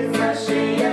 refreshing.